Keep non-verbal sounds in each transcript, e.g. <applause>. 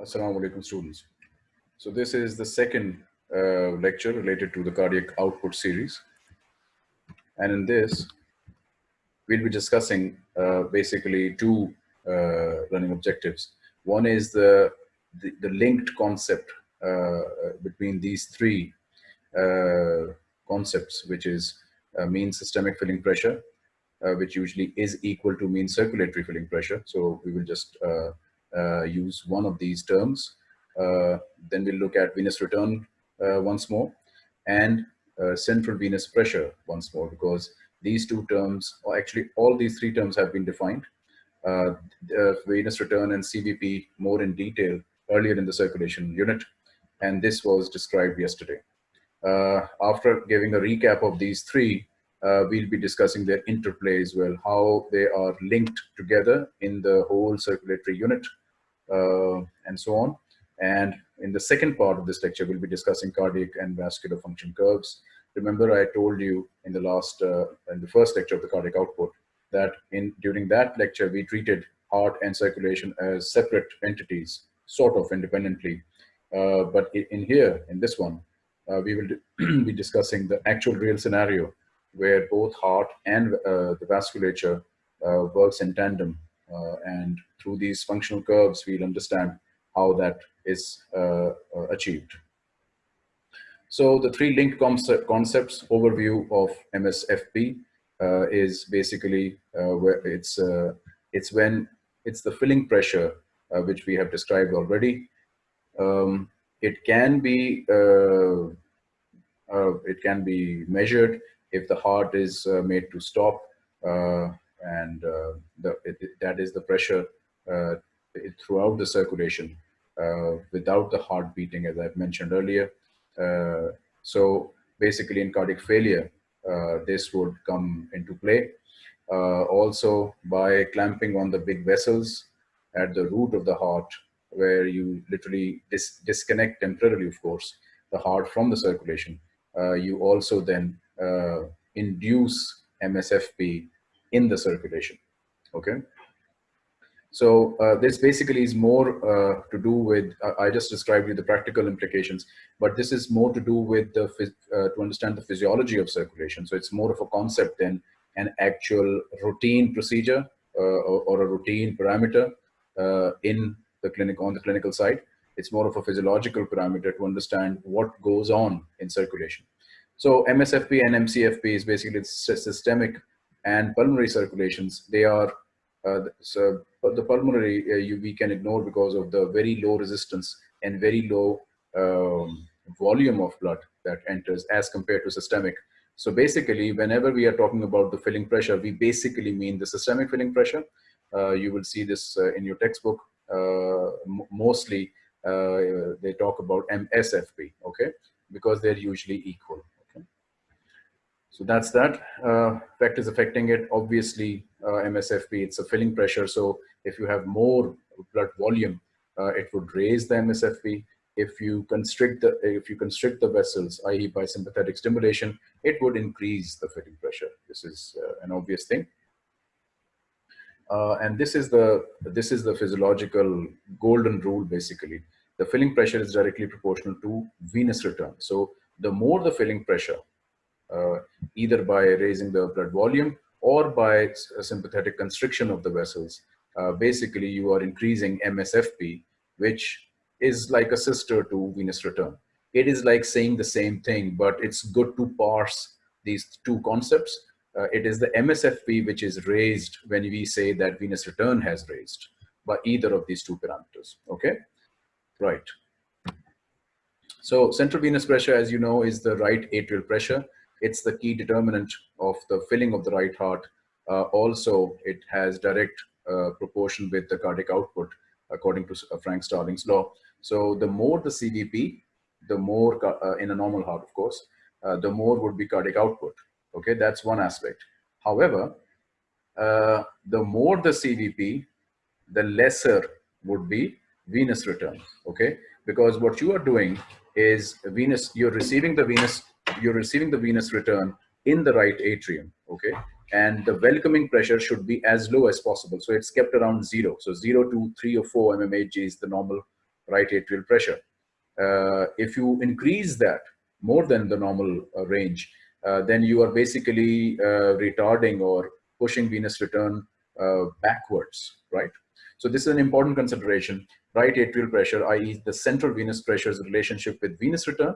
Assalamu alaikum students. So this is the second uh, lecture related to the cardiac output series. And in this, we'll be discussing uh, basically two uh, running objectives. One is the, the, the linked concept uh, between these three uh, concepts, which is uh, mean systemic filling pressure, which usually is equal to mean circulatory filling pressure. So we will just use one of these terms. Uh, then we'll look at venous return uh, once more and central venous pressure once more because these two terms, or actually all these three terms have been defined. Uh, venous return and CVP more in detail earlier in the circulation unit, and this was described yesterday. Uh, after giving a recap of these three, uh, we'll be discussing their interplay as well, how they are linked together in the whole circulatory unit uh, and so on. And in the second part of this lecture, we'll be discussing cardiac and vascular function curves. Remember, I told you in the last, uh, in the first lecture of the cardiac output, that in during that lecture, we treated heart and circulation as separate entities, sort of independently. Uh, but in here, in this one, uh, we will <clears throat> be discussing the actual real scenario where both heart and uh, the vasculature uh, works in tandem uh, and through these functional curves, we'll understand how that is achieved. So the three linked concept, concepts overview of MSFP uh, is basically uh, where it's uh, it's when it's the filling pressure which we have described already. Um, it can be it can be measured if the heart is made to stop and uh, the, it, that is the pressure uh, throughout the circulation uh, without the heart beating, as I've mentioned earlier. so basically in cardiac failure, this would come into play. also by clamping on the big vessels at the root of the heart, where you literally dis disconnect temporarily, of course, the heart from the circulation. Uh, you also then uh, induce MSFP in the circulation. Okay. So uh, this basically is more uh, to do with, uh, I just described you the practical implications, but this is more to do with the, uh, to understand the physiology of circulation. So it's more of a concept than an actual routine procedure uh, or, or, a routine parameter uh, in the clinic, on the clinical side. It's more of a physiological parameter to understand what goes on in circulation. So MSFP and MCFP is basically systemic and pulmonary circulations, they are, uh, so the pulmonary uh, you, we can ignore because of the very low resistance and very low um, volume of blood that enters as compared to systemic. So basically, whenever we are talking about the filling pressure, we basically mean the systemic filling pressure. Uh, you will see this uh, in your textbook. Uh, mostly, uh, they talk about MSFP, okay? Because they're usually equal. So that's that. Uh, is affecting it, obviously, uh, MSFP, it's a filling pressure. So if you have more blood volume, uh, it would raise the MSFP. If you constrict the if you constrict the vessels, i.e., by sympathetic stimulation, it would increase the filling pressure. This is uh, an obvious thing. Uh, and this is the this is the physiological golden rule. Basically, the filling pressure is directly proportional to venous return. So the more the filling pressure, either by raising the blood volume or by sympathetic constriction of the vessels. Uh, basically, you are increasing MSFP, which is like a sister to venous return. It is like saying the same thing, but it's good to parse these two concepts. Uh, it is the MSFP which is raised when we say that venous return has raised by either of these two parameters, okay? Right. So central venous pressure, as you know, is the right atrial pressure. It's the key determinant of the filling of the right heart. Uh, also, it has direct uh, proportion with the cardiac output, according to uh, Frank Starling's law. So the more the CVP, the more, uh, in a normal heart, of course, uh, the more would be cardiac output. Okay, that's one aspect. However, uh, the more the CVP, the lesser would be venous return. Okay, because what you are doing is venous, you're receiving the venous you're receiving the venous return in the right atrium, okay? And the welcoming pressure should be as low as possible. So it's kept around zero. So zero to three or four mmHg is the normal right atrial pressure. Uh, if you increase that more than the normal uh, range, uh, then you are basically uh, retarding or pushing venous return uh, backwards, right? So this is an important consideration. Right atrial pressure, i.e. the central venous pressure's relationship with venous return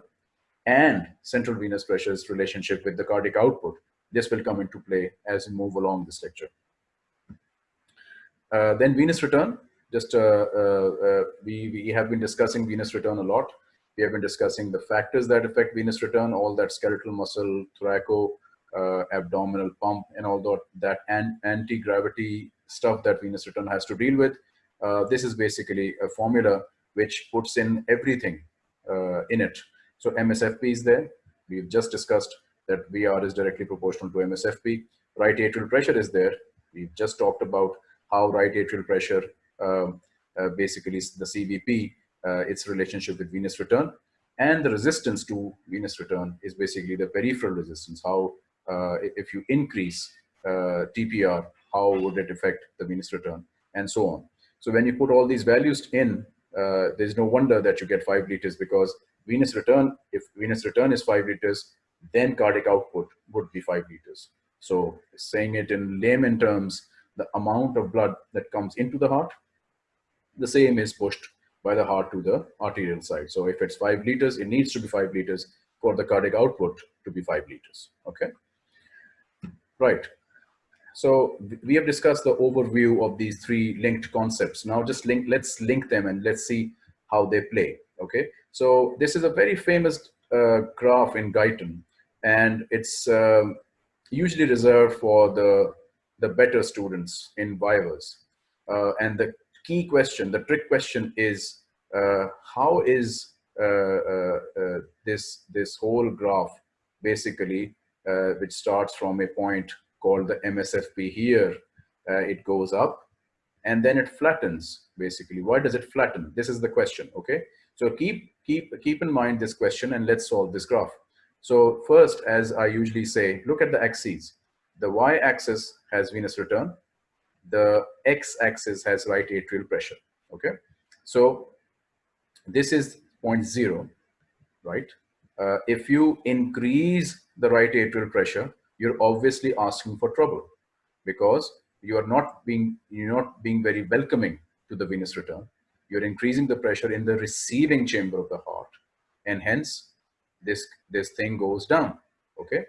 and central venous pressure's relationship with the cardiac output. This will come into play as we move along this lecture. Uh, then venous return, just uh, uh, uh, we, we have been discussing venous return a lot. We have been discussing the factors that affect venous return, all that skeletal muscle, thoraco, uh, abdominal pump, and all that, that anti-gravity stuff that venous return has to deal with. Uh, this is basically a formula which puts in everything in it. So MSFP is there. We've just discussed that VR is directly proportional to MSFP. Right atrial pressure is there. We've just talked about how right atrial pressure, um, uh, basically the CVP, uh, its relationship with venous return. And the resistance to venous return is basically the peripheral resistance, how uh, if you increase uh, TPR, how would it affect the venous return, and so on. So when you put all these values in, uh, there's no wonder that you get five liters because venous return, if venous return is five liters, then cardiac output would be five liters. So saying it in layman terms, the amount of blood that comes into the heart, the same is pushed by the heart to the arterial side. So if it's five liters, it needs to be five liters for the cardiac output to be five liters, okay? Right. So we have discussed the overview of these three linked concepts. Now just link, let's link them and let's see how they play, okay? So this is a very famous uh, graph in Guyton and it's um, usually reserved for the, the better students in Vivas. Uh, and the key question, the trick question is, uh, how is uh, uh, uh, this, this whole graph basically, which starts from a point called the MSFP here, it goes up and then it flattens basically. Why does it flatten? This is the question, okay? So keep, keep, keep in mind this question and let's solve this graph. So first, as I usually say, look at the axes. The y-axis has venous return. The x-axis has right atrial pressure, okay? So this is point zero, right? Uh, if you increase the right atrial pressure, you're obviously asking for trouble because you are not being, you're not being very welcoming to the venous return. You're increasing the pressure in the receiving chamber of the heart and hence this, this thing goes down, okay?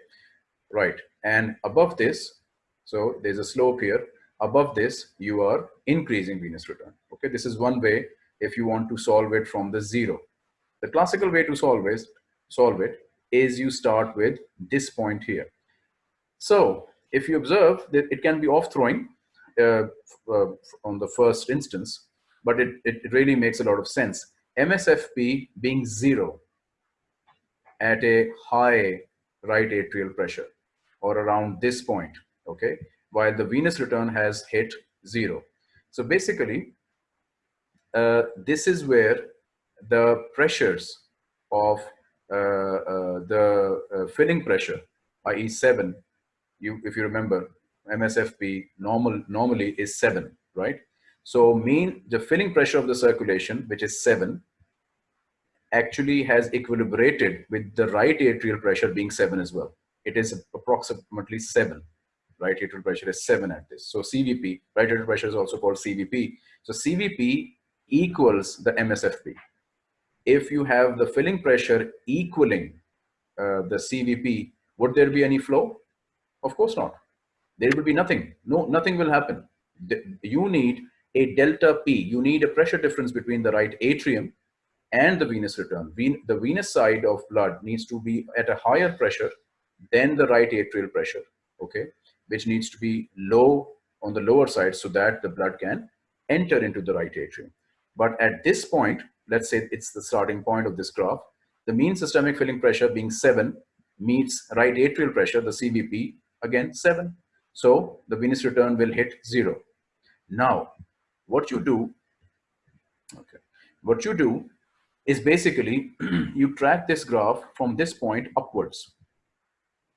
Right, and above this, so there's a slope here, above this, you are increasing venous return, okay? This is one way if you want to solve it from the zero. The classical way to solve it, solve it is you start with this point here. So if you observe that it can be off throwing uh, uh, on the first instance, but it, it really makes a lot of sense. MSFP being zero at a high right atrial pressure or around this point, okay, while the venous return has hit zero. So basically, uh, this is where the pressures of uh, uh, the uh, filling pressure, i.e. 7, you, if you remember, MSFP normal, normally is 7, right? So mean the filling pressure of the circulation, which is 7, actually has equilibrated with the right atrial pressure being 7 as well. It is approximately 7. Right atrial pressure is 7 at this. So CVP, right atrial pressure is also called CVP. So CVP equals the MSFP. If you have the filling pressure equaling uh, the CVP, would there be any flow? Of course not. There will be nothing. No, nothing will happen. You need a delta P. You need a pressure difference between the right atrium and the venous return. The venous side of blood needs to be at a higher pressure than the right atrial pressure, okay? Which needs to be low on the lower side so that the blood can enter into the right atrium. But at this point, let's say it's the starting point of this graph, the mean systemic filling pressure being 7 meets right atrial pressure, the CVP, again 7. So the venous return will hit 0. Now, what you do, okay, what you do is basically <clears throat> you track this graph from this point upwards,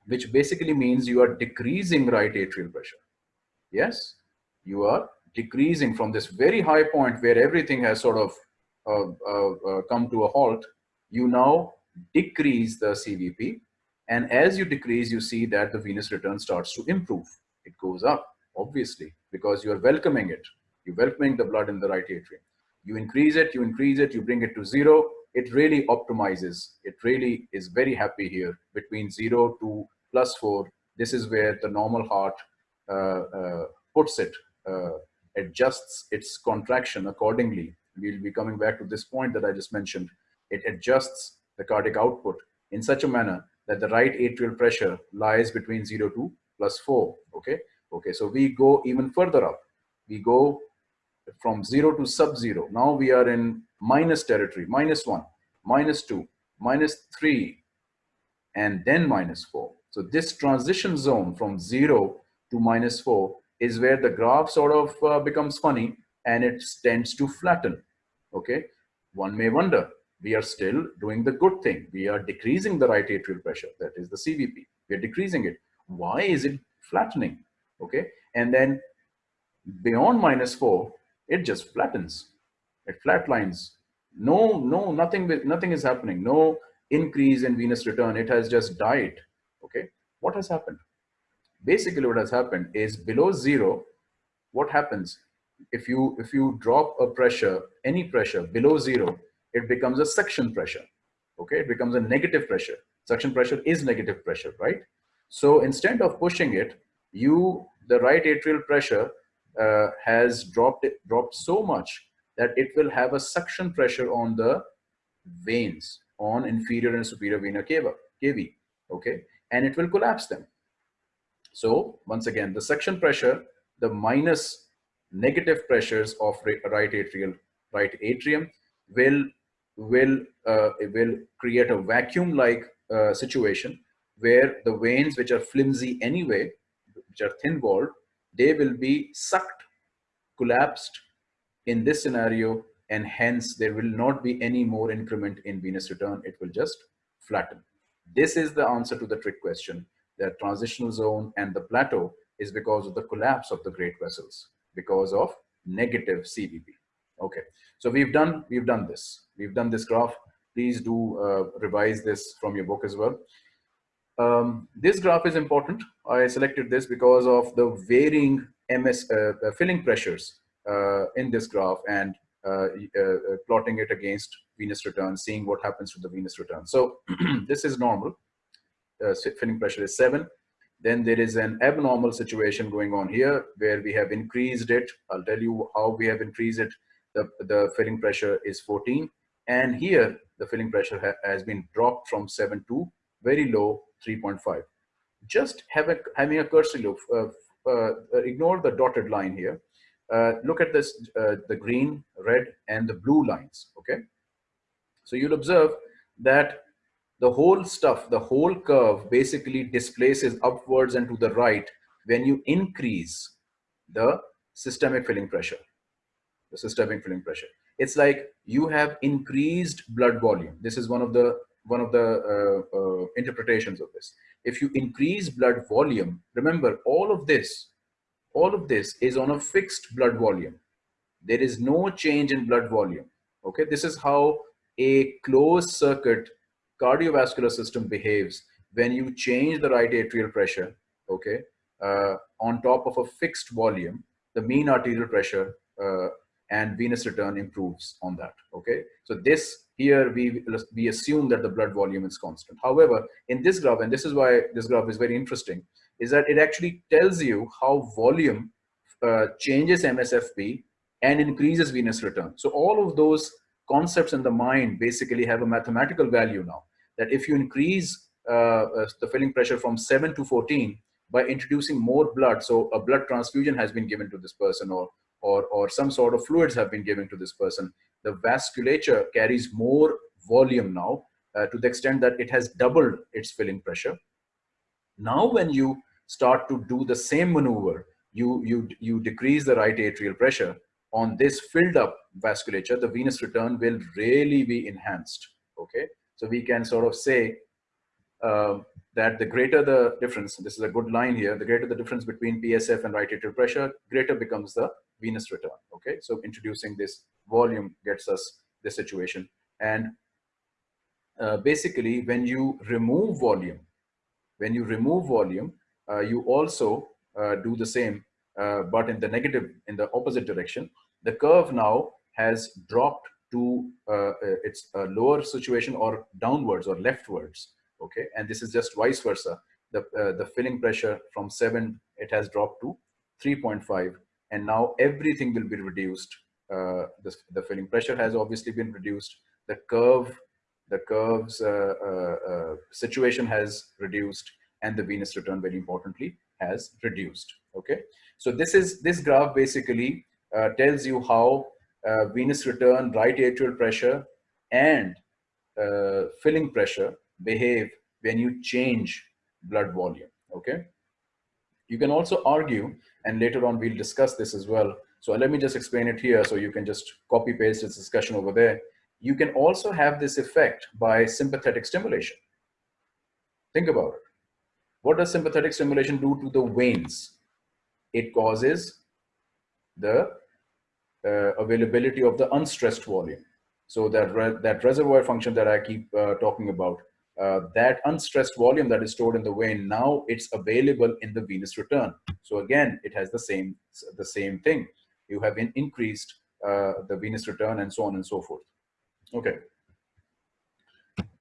which basically means you are decreasing right atrial pressure. Yes, you are decreasing from this very high point where everything has sort of uh, uh, uh, come to a halt, you now decrease the CVP. And as you decrease, you see that the venous return starts to improve. It goes up, obviously, because you are welcoming it. You're welcoming the blood in the right atrium. You increase it, you increase it, you bring it to zero. It really optimizes. It really is very happy here between zero to plus four. This is where the normal heart uh, uh, puts it, uh, adjusts its contraction accordingly. We'll be coming back to this point that I just mentioned. It adjusts the cardiac output in such a manner that the right atrial pressure lies between 0 to plus 4 okay? Okay so we go even further up. We go from 0 to sub-zero. Now we are in minus territory minus 1 minus 2 minus 3 and then minus 4 so this transition zone from 0 to minus 4 is where the graph sort of uh, becomes funny and it tends to flatten okay? One may wonder we are still doing the good thing. We are decreasing the right atrial pressure, that is the CVP. We are decreasing it. Why is it flattening? Okay, and then beyond minus four, it just flattens. It flatlines. No, no, nothing, nothing is happening. No increase in venous return. It has just died. Okay, what has happened? Basically, what has happened is below zero. What happens if you if you drop a pressure, any pressure below zero? It becomes a suction pressure. Okay, it becomes a negative pressure. Suction pressure is negative pressure, right? So instead of pushing it, you, the right atrial pressure uh, has dropped, it, dropped so much that it will have a suction pressure on the veins, on inferior and superior vena cava, cava, okay? And it will collapse them. So once again, the suction pressure, the minus negative pressures of right atrial, right atrium will will uh, will create a vacuum like uh, situation where the veins which are flimsy anyway which are thin walled they will be sucked collapsed in this scenario and hence there will not be any more increment in venous return. It will just flatten. This is the answer to the trick question. The transitional zone and the plateau is because of the collapse of the great vessels because of negative cvp okay. So we've done we've done this we've done this graph. Please do uh, revise this from your book as well. Um, this graph is important. I selected this because of the varying ms uh, uh, filling pressures uh, in this graph and uh, uh, plotting it against venous return seeing what happens to the venous return. So <clears throat> this is normal. Filling pressure is 7 then there is an abnormal situation going on here where we have increased it. I'll tell you how we have increased it. The, the filling pressure is 14. And here the filling pressure ha has been dropped from 7 to very low 3.5. Just have a, having a cursory look, uh, uh, ignore the dotted line here. Uh, look at this, uh, the green, red, and the blue lines, okay? So you'll observe that the whole stuff, the whole curve basically displaces upwards and to the right when you increase the systemic filling pressure the systemic filling pressure. It's like you have increased blood volume. This is one of the one of the uh, uh, interpretations of this. If you increase blood volume, remember all of this, all of this is on a fixed blood volume. There is no change in blood volume. Okay, this is how a closed circuit cardiovascular system behaves when you change the right atrial pressure. Okay, uh, on top of a fixed volume, the mean arterial pressure uh, and venous return improves on that okay? So this here we we assume that the blood volume is constant. However in this graph and this is why this graph is very interesting is that it actually tells you how volume uh, changes msfp and increases venous return. So all of those concepts in the mind basically have a mathematical value now that if you increase uh, uh, the filling pressure from 7 to 14 by introducing more blood so a blood transfusion has been given to this person or or, or some sort of fluids have been given to this person, the vasculature carries more volume now uh, to the extent that it has doubled its filling pressure. Now, when you start to do the same maneuver, you, you, you decrease the right atrial pressure on this filled up vasculature, the venous return will really be enhanced. Okay. So we can sort of say uh, that the greater the difference, this is a good line here, the greater the difference between PSF and right atrial pressure, greater becomes the venous return. Okay, so introducing this volume gets us this situation. And uh, basically, when you remove volume, when you remove volume, uh, you also uh, do the same, uh, but in the negative, in the opposite direction. The curve now has dropped to uh, its lower situation or downwards or leftwards. Okay, and this is just vice versa. The the filling pressure from seven it has dropped to 3.5, and now everything will be reduced. the, the filling pressure has obviously been reduced. The curve the curve's uh, uh, uh, situation has reduced and the venous return very importantly has reduced okay so this is this graph basically uh, tells you how uh, venous return right atrial pressure and uh, filling pressure behave when you change blood volume okay you can also argue and later on we'll discuss this as well so let me just explain it here so you can just copy paste this discussion over there you can also have this effect by sympathetic stimulation. Think about it. What does sympathetic stimulation do to the veins? It causes the uh, availability of the unstressed volume. So that, re that reservoir function that I keep uh, talking about, uh, that unstressed volume that is stored in the vein, now it's available in the venous return. So again, it has the same, the same thing. You have in increased uh, the venous return and so on and so forth. Okay.